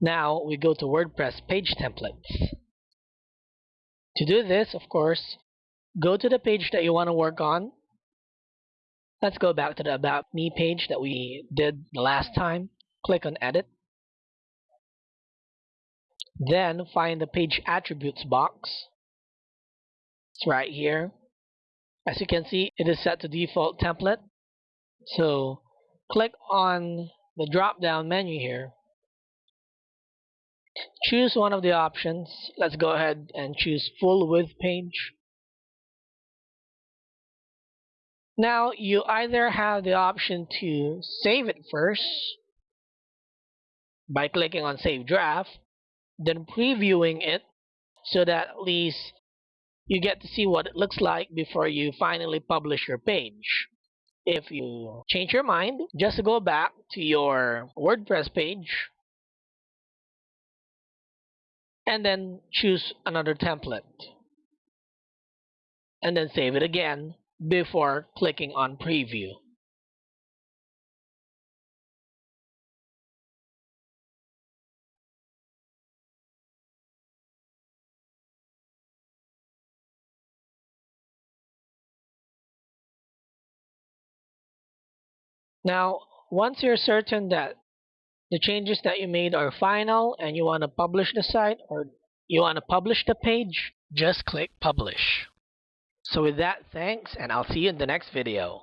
Now we go to WordPress page templates. To do this, of course, go to the page that you want to work on. Let's go back to the About Me page that we did the last time. Click on Edit. Then find the Page Attributes box. It's right here. As you can see, it is set to default template. So click on the drop down menu here choose one of the options. Let's go ahead and choose full width page. Now you either have the option to save it first by clicking on save draft then previewing it so that at least you get to see what it looks like before you finally publish your page. If you change your mind, just go back to your WordPress page and then choose another template. And then save it again before clicking on preview. Now, once you're certain that the changes that you made are final and you want to publish the site or you want to publish the page, just click publish. So with that, thanks and I'll see you in the next video.